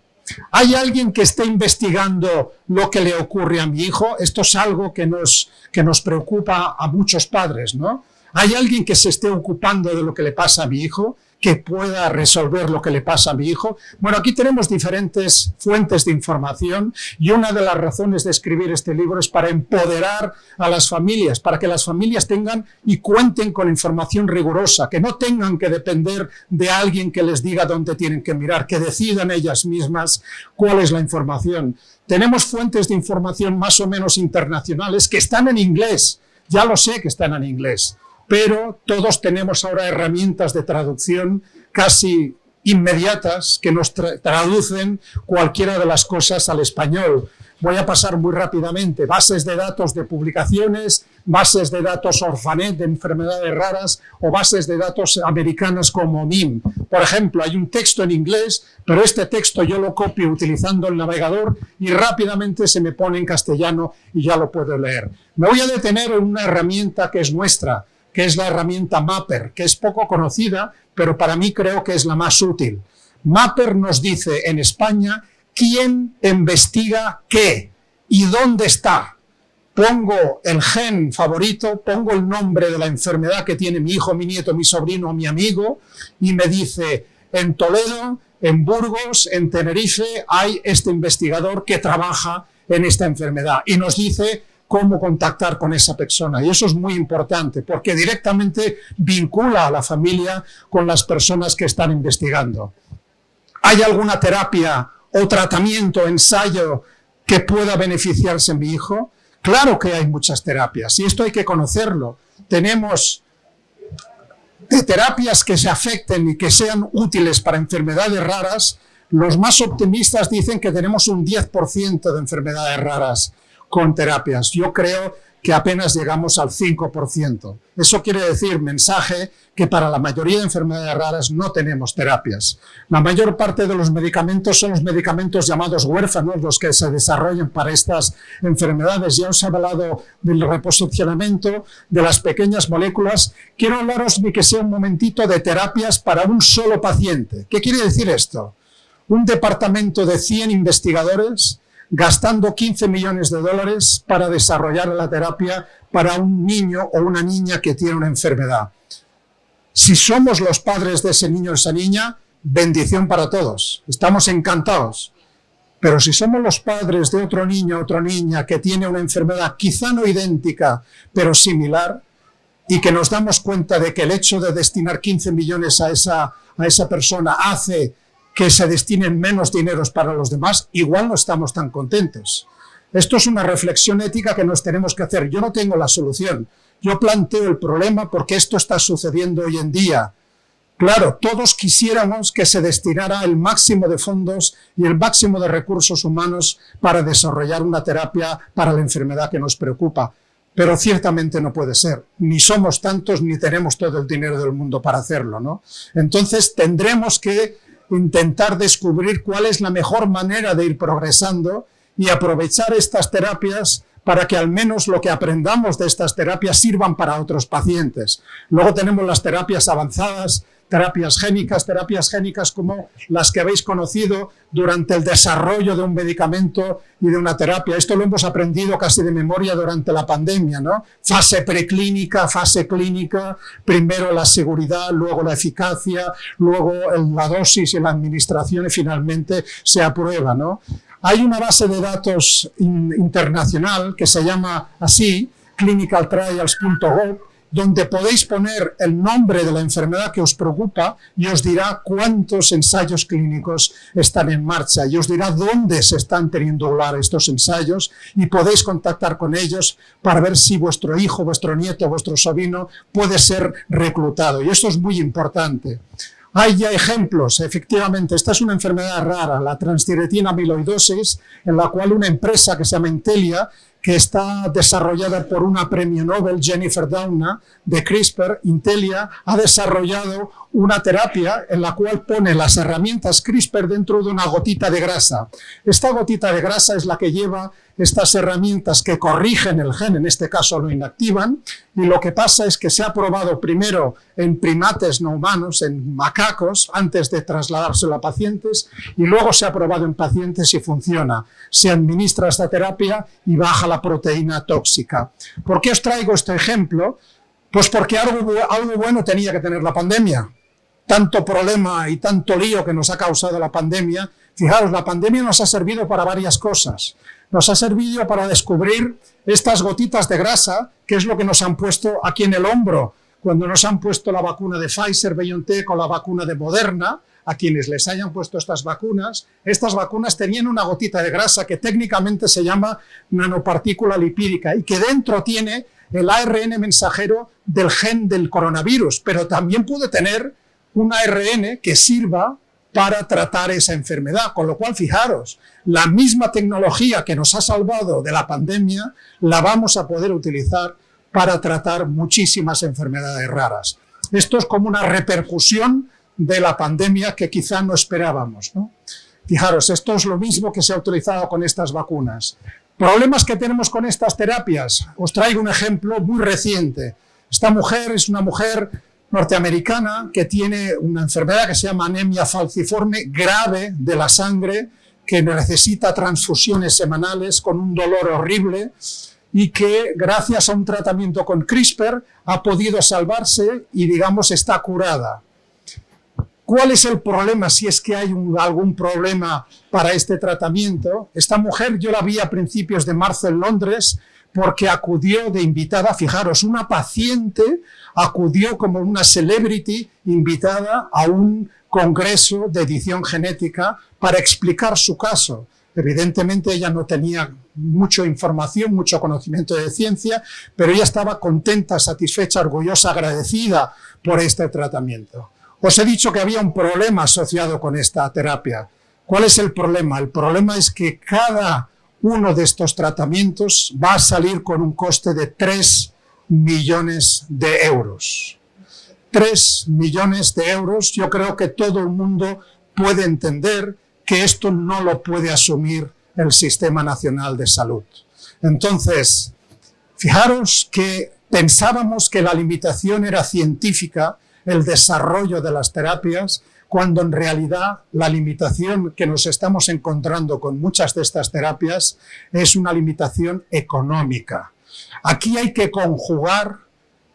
¿Hay alguien que esté investigando lo que le ocurre a mi hijo? Esto es algo que nos, que nos preocupa a muchos padres, ¿no? ¿Hay alguien que se esté ocupando de lo que le pasa a mi hijo? Que pueda resolver lo que le pasa a mi hijo? Bueno, aquí tenemos diferentes fuentes de información y una de las razones de escribir este libro es para empoderar a las familias, para que las familias tengan y cuenten con información rigurosa, que no tengan que depender de alguien que les diga dónde tienen que mirar, que decidan ellas mismas cuál es la información. Tenemos fuentes de información más o menos internacionales que están en inglés, ya lo sé que están en inglés, pero todos tenemos ahora herramientas de traducción casi inmediatas que nos traducen cualquiera de las cosas al español. Voy a pasar muy rápidamente. Bases de datos de publicaciones, bases de datos Orfanet de enfermedades raras o bases de datos americanas como MIM. Por ejemplo, hay un texto en inglés, pero este texto yo lo copio utilizando el navegador y rápidamente se me pone en castellano y ya lo puedo leer. Me voy a detener en una herramienta que es nuestra, que es la herramienta Mapper, que es poco conocida, pero para mí creo que es la más útil. Mapper nos dice en España quién investiga qué y dónde está. Pongo el gen favorito, pongo el nombre de la enfermedad que tiene mi hijo, mi nieto, mi sobrino, mi amigo, y me dice, en Toledo, en Burgos, en Tenerife, hay este investigador que trabaja en esta enfermedad. Y nos dice cómo contactar con esa persona. Y eso es muy importante porque directamente vincula a la familia con las personas que están investigando. ¿Hay alguna terapia o tratamiento, ensayo que pueda beneficiarse en mi hijo? Claro que hay muchas terapias y esto hay que conocerlo. Tenemos de terapias que se afecten y que sean útiles para enfermedades raras, los más optimistas dicen que tenemos un 10% de enfermedades raras con terapias. Yo creo que apenas llegamos al 5%. Eso quiere decir, mensaje, que para la mayoría de enfermedades raras no tenemos terapias. La mayor parte de los medicamentos son los medicamentos llamados huérfanos, los que se desarrollan para estas enfermedades. Ya os he hablado del reposicionamiento de las pequeñas moléculas. Quiero hablaros de que sea un momentito de terapias para un solo paciente. ¿Qué quiere decir esto? Un departamento de 100 investigadores gastando 15 millones de dólares para desarrollar la terapia para un niño o una niña que tiene una enfermedad. Si somos los padres de ese niño o esa niña, bendición para todos. Estamos encantados. Pero si somos los padres de otro niño o otra niña que tiene una enfermedad quizá no idéntica, pero similar, y que nos damos cuenta de que el hecho de destinar 15 millones a esa, a esa persona hace que se destinen menos dineros para los demás, igual no estamos tan contentos. Esto es una reflexión ética que nos tenemos que hacer. Yo no tengo la solución. Yo planteo el problema porque esto está sucediendo hoy en día. Claro, todos quisiéramos que se destinara el máximo de fondos y el máximo de recursos humanos para desarrollar una terapia para la enfermedad que nos preocupa. Pero ciertamente no puede ser. Ni somos tantos ni tenemos todo el dinero del mundo para hacerlo. ¿no? Entonces tendremos que intentar descubrir cuál es la mejor manera de ir progresando y aprovechar estas terapias para que al menos lo que aprendamos de estas terapias sirvan para otros pacientes. Luego tenemos las terapias avanzadas, terapias génicas, terapias génicas como las que habéis conocido durante el desarrollo de un medicamento y de una terapia. Esto lo hemos aprendido casi de memoria durante la pandemia, ¿no? Fase preclínica, fase clínica, primero la seguridad, luego la eficacia, luego la dosis y la administración y finalmente se aprueba, ¿no? Hay una base de datos internacional que se llama así, clinicaltrials.gov, donde podéis poner el nombre de la enfermedad que os preocupa y os dirá cuántos ensayos clínicos están en marcha y os dirá dónde se están teniendo lugar estos ensayos y podéis contactar con ellos para ver si vuestro hijo, vuestro nieto, vuestro sobrino puede ser reclutado. Y esto es muy importante. Hay ya ejemplos, efectivamente, esta es una enfermedad rara, la transtiretina amiloidosis, en la cual una empresa que se llama Intelia que está desarrollada por una premio Nobel, Jennifer Doudna, de CRISPR, Intelia, ha desarrollado una terapia en la cual pone las herramientas CRISPR dentro de una gotita de grasa. Esta gotita de grasa es la que lleva estas herramientas que corrigen el gen, en este caso lo inactivan, y lo que pasa es que se ha probado primero en primates no humanos, en macacos, antes de trasladárselo a pacientes, y luego se ha probado en pacientes y funciona. Se administra esta terapia y baja la proteína tóxica. ¿Por qué os traigo este ejemplo? Pues porque algo, algo bueno tenía que tener la pandemia tanto problema y tanto lío que nos ha causado la pandemia, fijaros, la pandemia nos ha servido para varias cosas. Nos ha servido para descubrir estas gotitas de grasa, que es lo que nos han puesto aquí en el hombro, cuando nos han puesto la vacuna de Pfizer, BioNTech o la vacuna de Moderna, a quienes les hayan puesto estas vacunas, estas vacunas tenían una gotita de grasa que técnicamente se llama nanopartícula lipídica y que dentro tiene el ARN mensajero del gen del coronavirus, pero también puede tener un ARN que sirva para tratar esa enfermedad. Con lo cual, fijaros, la misma tecnología que nos ha salvado de la pandemia la vamos a poder utilizar para tratar muchísimas enfermedades raras. Esto es como una repercusión de la pandemia que quizá no esperábamos. Fijaros, esto es lo mismo que se ha utilizado con estas vacunas. Problemas que tenemos con estas terapias. Os traigo un ejemplo muy reciente. Esta mujer es una mujer norteamericana que tiene una enfermedad que se llama anemia falciforme grave de la sangre, que necesita transfusiones semanales con un dolor horrible y que gracias a un tratamiento con CRISPR ha podido salvarse y digamos está curada. ¿Cuál es el problema si es que hay algún problema para este tratamiento? Esta mujer yo la vi a principios de marzo en Londres porque acudió de invitada, fijaros, una paciente acudió como una celebrity invitada a un congreso de edición genética para explicar su caso. Evidentemente ella no tenía mucha información, mucho conocimiento de ciencia, pero ella estaba contenta, satisfecha, orgullosa, agradecida por este tratamiento. Os he dicho que había un problema asociado con esta terapia. ¿Cuál es el problema? El problema es que cada uno de estos tratamientos va a salir con un coste de 3 millones de euros. 3 millones de euros, yo creo que todo el mundo puede entender que esto no lo puede asumir el Sistema Nacional de Salud. Entonces, fijaros que pensábamos que la limitación era científica, el desarrollo de las terapias, cuando en realidad la limitación que nos estamos encontrando con muchas de estas terapias es una limitación económica. Aquí hay que conjugar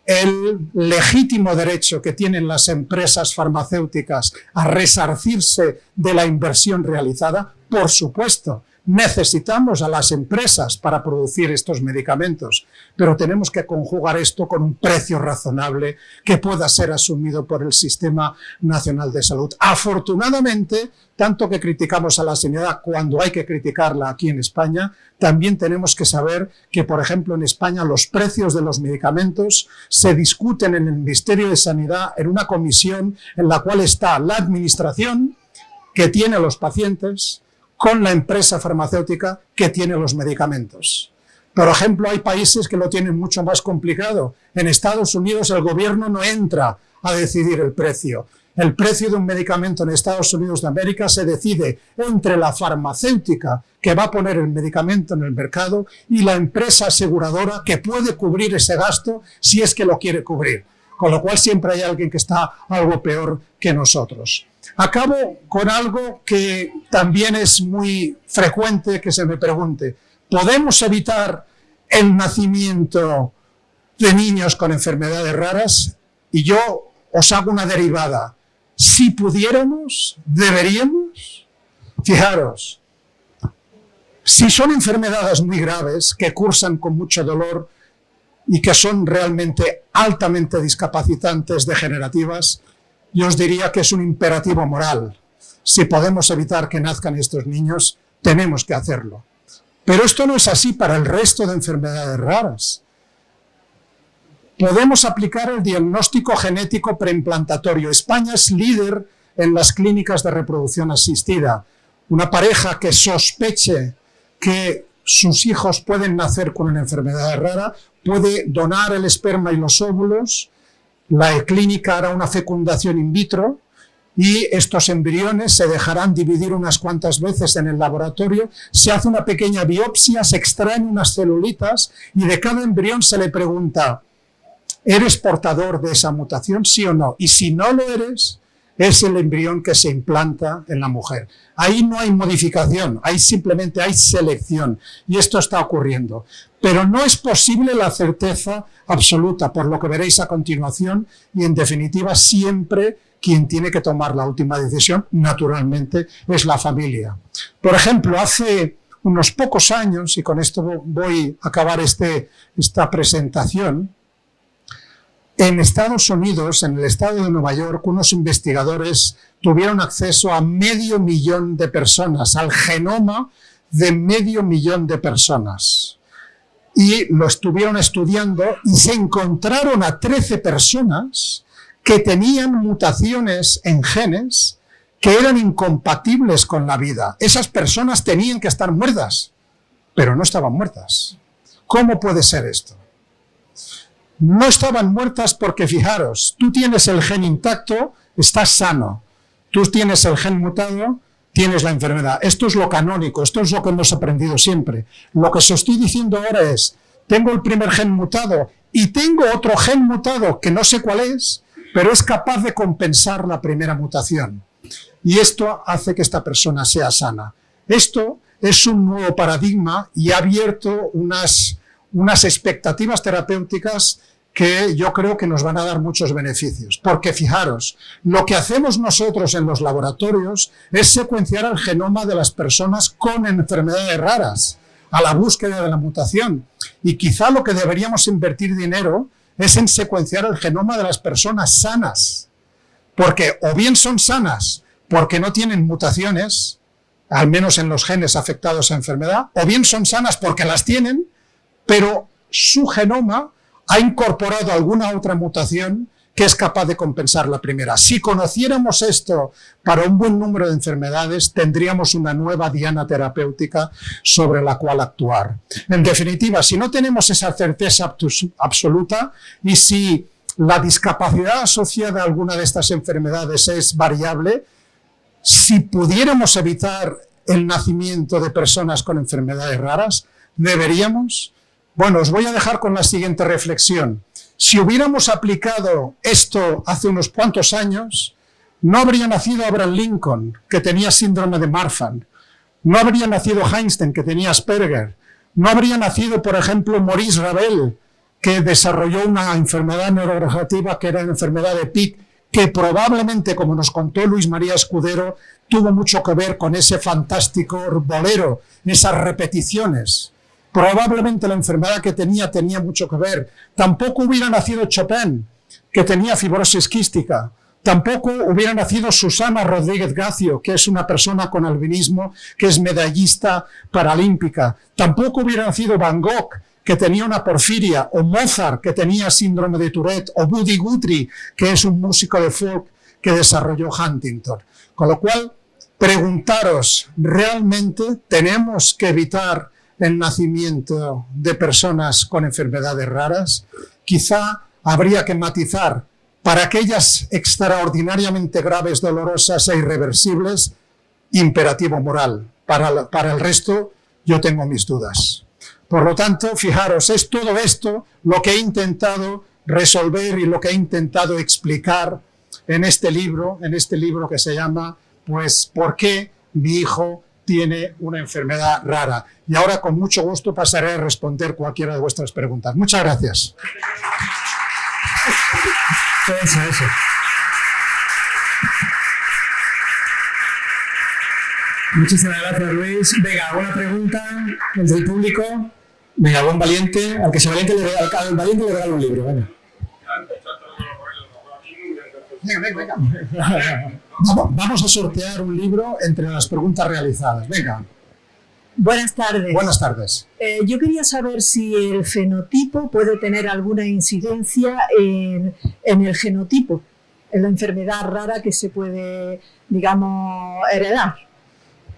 el legítimo derecho que tienen las empresas farmacéuticas a resarcirse de la inversión realizada, por supuesto, Necesitamos a las empresas para producir estos medicamentos, pero tenemos que conjugar esto con un precio razonable que pueda ser asumido por el Sistema Nacional de Salud. Afortunadamente, tanto que criticamos a la sanidad cuando hay que criticarla aquí en España, también tenemos que saber que, por ejemplo, en España los precios de los medicamentos se discuten en el Ministerio de Sanidad en una comisión en la cual está la administración que tiene los pacientes, con la empresa farmacéutica que tiene los medicamentos. Por ejemplo, hay países que lo tienen mucho más complicado. En Estados Unidos el gobierno no entra a decidir el precio. El precio de un medicamento en Estados Unidos de América se decide entre la farmacéutica que va a poner el medicamento en el mercado y la empresa aseguradora que puede cubrir ese gasto si es que lo quiere cubrir. Con lo cual siempre hay alguien que está algo peor que nosotros. Acabo con algo que también es muy frecuente que se me pregunte. ¿Podemos evitar el nacimiento de niños con enfermedades raras? Y yo os hago una derivada. Si pudiéramos, deberíamos. Fijaros, si son enfermedades muy graves que cursan con mucho dolor y que son realmente altamente discapacitantes, degenerativas, yo os diría que es un imperativo moral. Si podemos evitar que nazcan estos niños, tenemos que hacerlo. Pero esto no es así para el resto de enfermedades raras. Podemos aplicar el diagnóstico genético preimplantatorio. España es líder en las clínicas de reproducción asistida. Una pareja que sospeche que sus hijos pueden nacer con una enfermedad rara puede donar el esperma y los óvulos la clínica hará una fecundación in vitro y estos embriones se dejarán dividir unas cuantas veces en el laboratorio, se hace una pequeña biopsia, se extraen unas celulitas y de cada embrión se le pregunta, ¿eres portador de esa mutación, sí o no? Y si no lo eres, es el embrión que se implanta en la mujer. Ahí no hay modificación, ahí simplemente hay selección y esto está ocurriendo. Pero no es posible la certeza absoluta, por lo que veréis a continuación y en definitiva siempre quien tiene que tomar la última decisión, naturalmente, es la familia. Por ejemplo, hace unos pocos años, y con esto voy a acabar este, esta presentación, en Estados Unidos, en el estado de Nueva York, unos investigadores tuvieron acceso a medio millón de personas, al genoma de medio millón de personas. Y lo estuvieron estudiando y se encontraron a 13 personas que tenían mutaciones en genes que eran incompatibles con la vida. Esas personas tenían que estar muertas, pero no estaban muertas. ¿Cómo puede ser esto? no estaban muertas porque, fijaros, tú tienes el gen intacto, estás sano. Tú tienes el gen mutado, tienes la enfermedad. Esto es lo canónico, esto es lo que hemos aprendido siempre. Lo que os estoy diciendo ahora es, tengo el primer gen mutado y tengo otro gen mutado que no sé cuál es, pero es capaz de compensar la primera mutación. Y esto hace que esta persona sea sana. Esto es un nuevo paradigma y ha abierto unas, unas expectativas terapéuticas que yo creo que nos van a dar muchos beneficios. Porque fijaros, lo que hacemos nosotros en los laboratorios es secuenciar el genoma de las personas con enfermedades raras, a la búsqueda de la mutación. Y quizá lo que deberíamos invertir dinero es en secuenciar el genoma de las personas sanas. Porque o bien son sanas porque no tienen mutaciones, al menos en los genes afectados a enfermedad, o bien son sanas porque las tienen, pero su genoma ha incorporado alguna otra mutación que es capaz de compensar la primera. Si conociéramos esto para un buen número de enfermedades, tendríamos una nueva diana terapéutica sobre la cual actuar. En definitiva, si no tenemos esa certeza absoluta y si la discapacidad asociada a alguna de estas enfermedades es variable, si pudiéramos evitar el nacimiento de personas con enfermedades raras, ¿deberíamos? Bueno, os voy a dejar con la siguiente reflexión. Si hubiéramos aplicado esto hace unos cuantos años, no habría nacido Abraham Lincoln, que tenía síndrome de Marfan, no habría nacido Einstein, que tenía Asperger, no habría nacido, por ejemplo, Maurice Ravel, que desarrolló una enfermedad neurodegenerativa que era la enfermedad de Pitt, que probablemente, como nos contó Luis María Escudero, tuvo mucho que ver con ese fantástico bolero, esas repeticiones. Probablemente la enfermedad que tenía tenía mucho que ver. Tampoco hubiera nacido Chopin, que tenía fibrosis quística. Tampoco hubiera nacido Susana Rodríguez Gacio, que es una persona con albinismo, que es medallista paralímpica. Tampoco hubiera nacido Van Gogh, que tenía una porfiria, o Mozart, que tenía síndrome de Tourette, o Buddy Guthrie, que es un músico de folk que desarrolló Huntington. Con lo cual, preguntaros, ¿realmente tenemos que evitar el nacimiento de personas con enfermedades raras, quizá habría que matizar para aquellas extraordinariamente graves, dolorosas e irreversibles, imperativo moral. Para, el resto, yo tengo mis dudas. Por lo tanto, fijaros, es todo esto lo que he intentado resolver y lo que he intentado explicar en este libro, en este libro que se llama, pues, ¿por qué mi hijo tiene una enfermedad rara. Y ahora con mucho gusto pasaré a responder cualquiera de vuestras preguntas. Muchas gracias. Muchísimas gracias, Luis. Venga, ¿alguna pregunta del público? Venga, algún valiente. Al que se valiente le regalo, al valiente le regalo un libro. Venga. Venga, venga, venga. Vamos a sortear un libro entre las preguntas realizadas. Venga. Buenas tardes. Buenas tardes. Eh, yo quería saber si el fenotipo puede tener alguna incidencia en, en, el genotipo, en la enfermedad rara que se puede, digamos, heredar.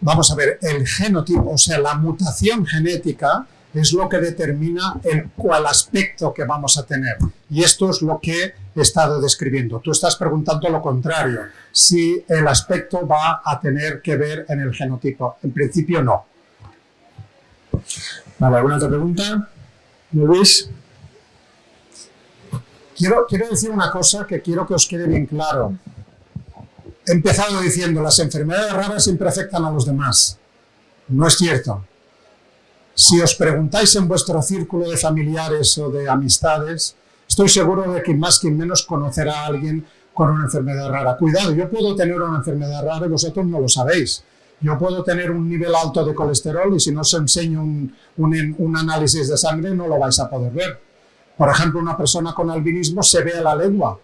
Vamos a ver, el genotipo, o sea, la mutación genética es lo que determina el cual aspecto que vamos a tener. Y esto es lo que he estado describiendo. Tú estás preguntando lo contrario, si el aspecto va a tener que ver en el genotipo. En principio no. Vale, ¿alguna otra pregunta? Luis. Quiero, quiero decir una cosa que quiero que os quede bien claro. He empezado diciendo, las enfermedades raras siempre afectan a los demás. No es cierto. Si os preguntáis en vuestro círculo de familiares o de amistades, estoy seguro de que más que menos conocerá a alguien con una enfermedad rara. Cuidado, yo puedo tener una enfermedad rara y vosotros no lo sabéis. Yo puedo tener un nivel alto de colesterol y si no os enseño un, análisis de sangre no lo vais a poder ver. Por ejemplo, una persona con albinismo se ve a la lengua.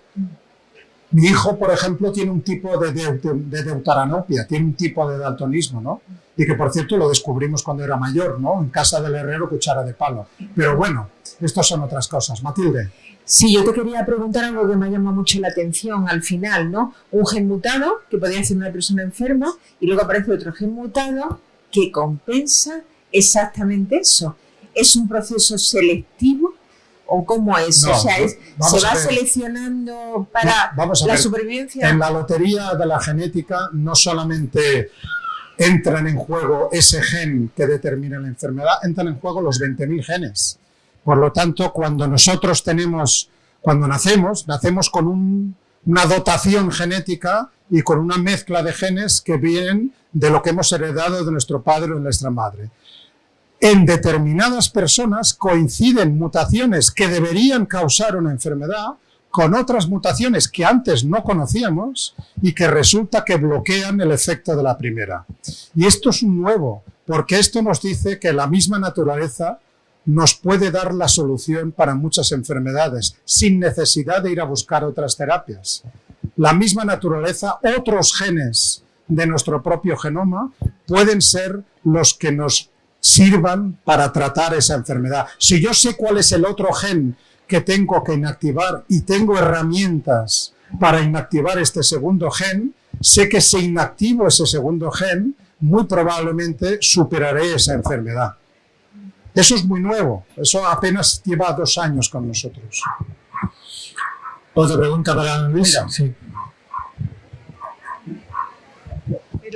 Mi hijo, por ejemplo, tiene un tipo de, de, tiene un tipo de daltonismo, ¿no? Y que, por cierto, lo descubrimos cuando era mayor, ¿no? En casa del herrero, cuchara de palo. Pero bueno, estas son otras cosas. Matilde. Sí, yo te quería preguntar algo que me llama mucho la atención al final, ¿no? Un gen mutado, que podría ser una persona enferma, y luego aparece otro gen mutado que compensa exactamente eso. ¿Es un proceso selectivo o cómo es? No, o sea, es, ¿se va seleccionando para Vamos a la ver. supervivencia? En la lotería de la genética no solamente entran en juego ese gen que determina la enfermedad, entran en juego los 20.000 genes. Por lo tanto, cuando nosotros tenemos, cuando nacemos, nacemos con un- una dotación genética y con una mezcla de genes que vienen de lo que hemos heredado de nuestro padre o de nuestra madre. En determinadas personas coinciden mutaciones que deberían causar una enfermedad con otras mutaciones que antes no conocíamos y que resulta que bloquean el efecto de la primera. Y esto es un nuevo, porque esto nos dice que la misma naturaleza nos puede dar la solución para muchas enfermedades, sin necesidad de ir a buscar otras terapias. La misma naturaleza, otros genes de nuestro propio genoma pueden ser los que nos sirvan para tratar esa enfermedad. Si yo sé cuál es el otro gen que tengo que inactivar y tengo herramientas para inactivar este segundo gen, sé que si inactivo ese segundo gen, muy probablemente superaré esa enfermedad. Eso es muy nuevo, eso apenas lleva dos años con nosotros. Otra pregunta para Luis. Sí.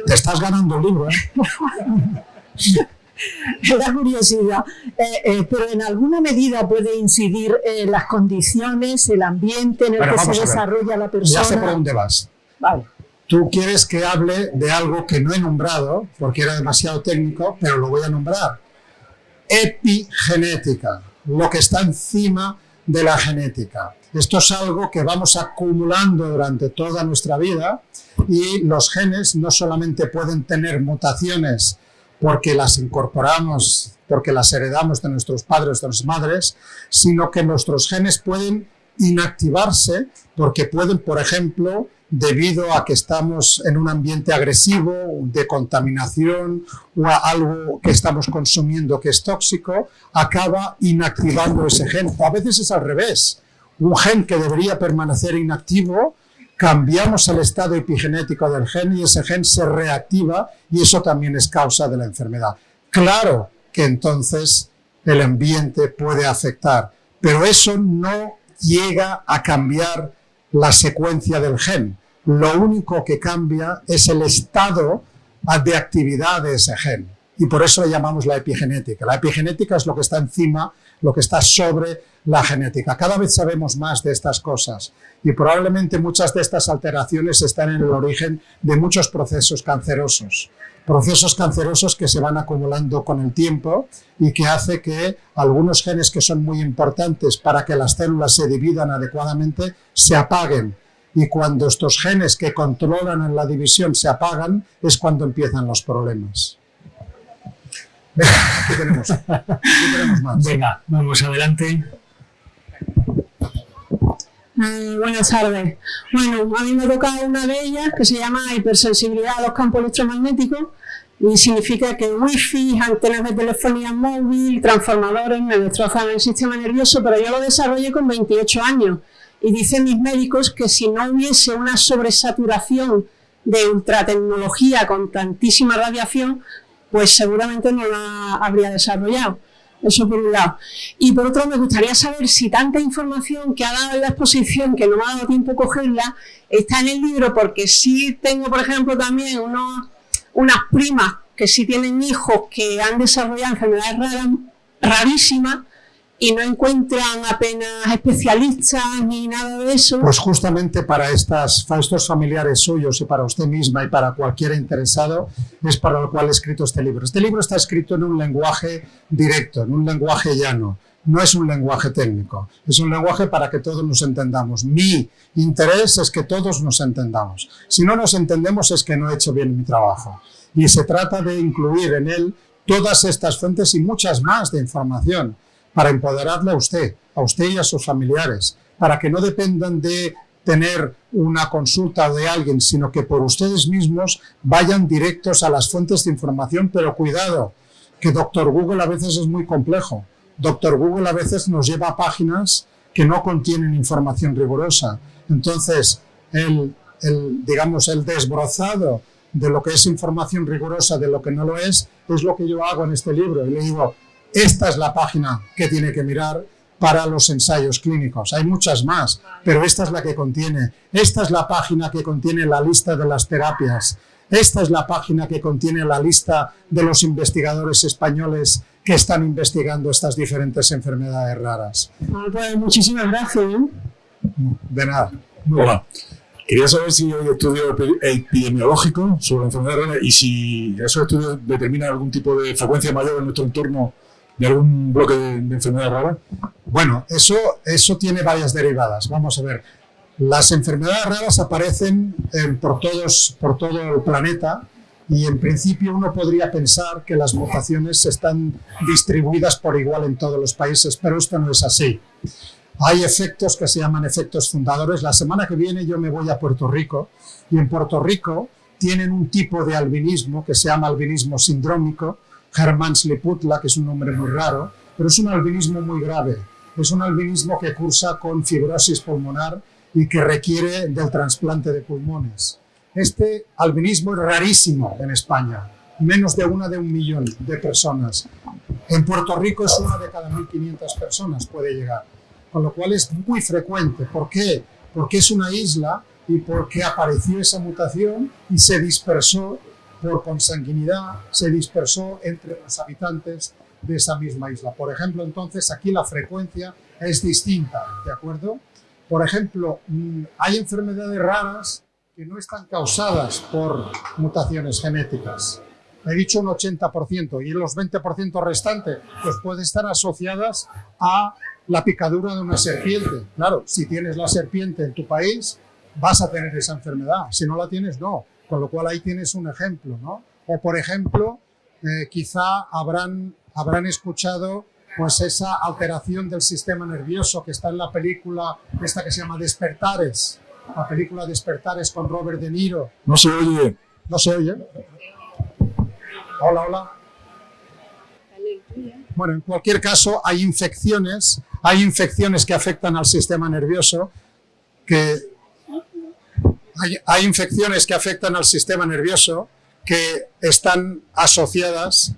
Te estás ganando libro, ¿eh? <laughs> <laughs> la curiosidad, eh, eh, pero en alguna medida puede incidir en las condiciones, el ambiente en el que se desarrolla la persona. Ya sé por dónde vas. Vale. Tú quieres que hable de algo que no he nombrado, porque era demasiado técnico, pero lo voy a nombrar. Epigenética, lo que está encima de la genética. Esto es algo que vamos acumulando durante toda nuestra vida y los genes no solamente pueden tener mutaciones porque las incorporamos, porque las heredamos de nuestros padres, de nuestras madres, sino que nuestros genes pueden inactivarse porque pueden, por ejemplo, debido a que estamos en un ambiente agresivo, de contaminación o a algo que estamos consumiendo que es tóxico, acaba inactivando ese gen. O a veces es al revés. Un gen que debería permanecer inactivo cambiamos el estado epigenético del gen y ese gen se reactiva y eso también es causa de la enfermedad. Claro que entonces el ambiente puede afectar, pero eso no llega a cambiar la secuencia del gen. Lo único que cambia es el estado de actividad de ese gen. Y por eso le llamamos la epigenética. La epigenética es lo que está encima, lo que está sobre la genética. Cada vez sabemos más de estas cosas y probablemente muchas de estas alteraciones están en el origen de muchos procesos cancerosos. Procesos cancerosos que se van acumulando con el tiempo y que hace que algunos genes que son muy importantes para que las células se dividan adecuadamente se apaguen. Y cuando estos genes que controlan en la división se apagan es cuando empiezan los problemas. ¿qué tenemos? ¿Qué tenemos más? Venga, vamos adelante. Mm, buenas tardes. Bueno, a mí me toca una de ellas que se llama hipersensibilidad a los campos electromagnéticos y significa que wifi, antenas de telefonía móvil, transformadores me destrozan el sistema nervioso, pero yo lo desarrollé con 28 años y dicen mis médicos que si no hubiese una sobresaturación de ultratecnología con tantísima radiación, pues seguramente no la habría desarrollado. Eso por un lado. Y por otro, me gustaría saber si tanta información que ha dado en la exposición, que no me ha dado tiempo cogerla, está en el libro, porque sí tengo, por ejemplo, también unos, unas primas que sí tienen hijos que han desarrollado enfermedades raras, rarísimas, y no encuentran apenas especialistas ni nada de eso. Pues justamente para, estas, para estos familiares suyos y para usted misma y para cualquier interesado es para lo cual he escrito este libro. Este libro está escrito en un lenguaje directo, en un lenguaje llano. No es un lenguaje técnico, es un lenguaje para que todos nos entendamos. Mi interés es que todos nos entendamos. Si no nos entendemos es que no he hecho bien mi trabajo. Y se trata de incluir en él todas estas fuentes y muchas más de información para empoderarle a usted, a usted y a sus familiares, para que no dependan de tener una consulta de alguien, sino que por ustedes mismos vayan directos a las fuentes de información, pero cuidado, que Doctor Google a veces es muy complejo. Doctor Google a veces nos lleva a páginas que no contienen información rigurosa. Entonces, el, el, digamos, el desbrozado de lo que es información rigurosa de lo que no lo es, es lo que yo hago en este libro. Y le digo, esta es la página que tiene que mirar para los ensayos clínicos. Hay muchas más, pero esta es la que contiene. Esta es la página que contiene la lista de las terapias. Esta es la página que contiene la lista de los investigadores españoles que están investigando estas diferentes enfermedades raras. Ah, pues muchísimas gracias. ¿eh? De nada. Hola. Quería saber si hay estudio epidemiológico sobre la enfermedad rara y si esos estudios determinan algún tipo de frecuencia mayor en nuestro entorno de algún bloque de, enfermedad rara? Bueno, eso, eso tiene varias derivadas. Vamos a ver. Las enfermedades raras aparecen por, todos, por todo el planeta y en principio uno podría pensar que las mutaciones están distribuidas por igual en todos los países, pero esto no es así. Hay efectos que se llaman efectos fundadores. La semana que viene yo me voy a Puerto Rico y en Puerto Rico tienen un tipo de albinismo que se llama albinismo sindrómico, Hermann Liputla, que es un nombre muy raro, pero es un albinismo muy grave. es un albinismo que cursa con fibrosis pulmonar y que requiere del trasplante de pulmones. Este albinismo es rarísimo en España, menos de una de un millón de personas. En Puerto Rico es una de cada 1.500 personas puede llegar, con lo cual es muy frecuente. ¿Por qué? Porque es una isla y porque apareció esa mutación y se dispersó por consanguinidad, se dispersó entre los habitantes de esa misma isla. Por ejemplo, entonces aquí la frecuencia es distinta, ¿de acuerdo? Por ejemplo, mm, hay enfermedades raras que no están causadas por mutaciones genéticas. He dicho un 80% y los 20% restantes pues pueden estar asociadas a la picadura de una serpiente. Claro, si tienes la serpiente en tu país, vas a tener esa enfermedad. Si no la tienes, no. Con lo cual ahí tienes un ejemplo, ¿no? O por ejemplo, eh, quizá habrán, habrán escuchado pues esa alteración del sistema nervioso que está en la película esta que se llama Despertares, la película Despertares con Robert De Niro. No se oye. No se oye. Hola, hola. Bueno, en cualquier caso hay infecciones, hay infecciones que afectan al sistema nervioso que hay, infecciones que afectan al sistema nervioso que están asociadas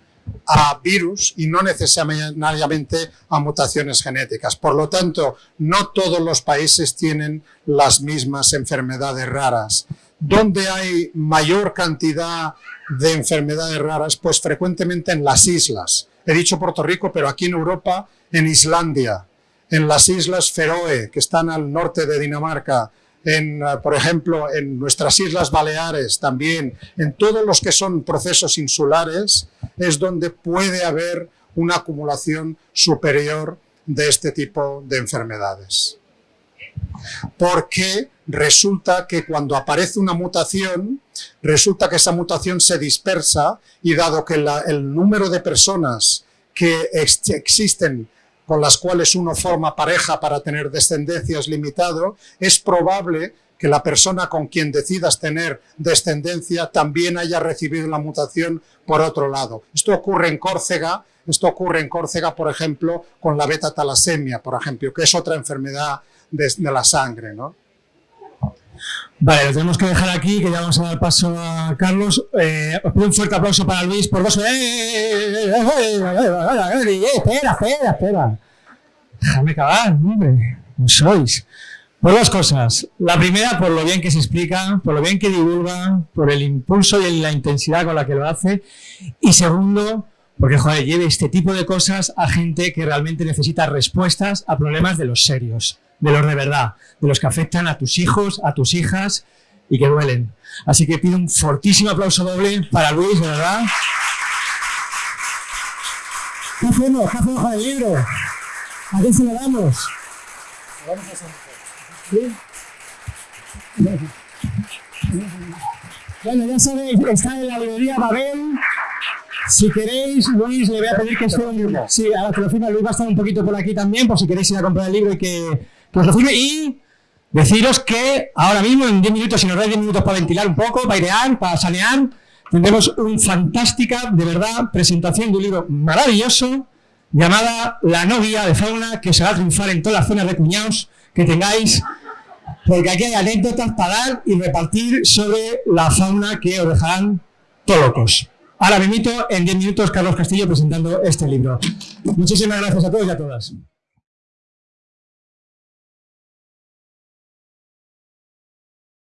a virus y no necesariamente a mutaciones genéticas. Por lo tanto, no todos los países tienen las mismas enfermedades raras. ¿Dónde hay mayor cantidad de enfermedades raras? Pues frecuentemente en las islas. He dicho Puerto Rico, pero aquí en Europa, en Islandia, en las islas Feroe, que están al norte de Dinamarca, en, eh, por ejemplo, en nuestras Islas Baleares también, en todos los que son procesos insulares, es donde puede haber una acumulación superior de este tipo de enfermedades. Porque resulta que cuando aparece una mutación, resulta que esa mutación se dispersa y dado que el número de personas que existen con las cuales uno forma pareja para tener descendencia es limitado, es probable que la persona con quien decidas tener descendencia también haya recibido la mutación por otro lado. Esto ocurre en Córcega, esto ocurre en Córcega, por ejemplo, con la beta-talasemia, por ejemplo, que es otra enfermedad de, la sangre, ¿no? Vale, lo tenemos que dejar aquí, que ya vamos a dar paso a Carlos. Eh, os pido un fuerte aplauso para Luis por dos... ¡Eh, espera, espera, espera! Déjame acabar, hombre. No sois. Por dos cosas. La primera, por lo bien que se explica, por lo bien que divulga, por el impulso y la intensidad con la que lo hace. Y segundo, porque, joder, lleve este tipo de cosas a gente que realmente necesita respuestas a problemas de los serios de los de verdad, de los que afectan a tus hijos, a tus hijas y que duelen. Así que pido un fortísimo aplauso doble para Luis, de verdad. ¿Qué hacemos? ¿Qué hacemos con el libro? ¿A quién se lo damos? Bueno, ya sabéis, está en la librería Babel. Si queréis, Luis, le voy a pedir que esté... Sí, ahora que lo firma, Luis va a estar un poquito por aquí también, por si queréis ir a comprar el libro y que pues y deciros que ahora mismo, en 10 minutos, si nos dais 10 minutos para ventilar un poco, para airear, para sanear, tendremos una fantástica, de verdad, presentación de un libro maravilloso llamada La novia de fauna, que se va a triunfar en todas las zonas de cuñados que tengáis, porque aquí hay anécdotas para dar y repartir sobre la fauna que os dejarán todos locos. Ahora me invito en 10 minutos Carlos Castillo presentando este libro. Muchísimas gracias a todos y a todas.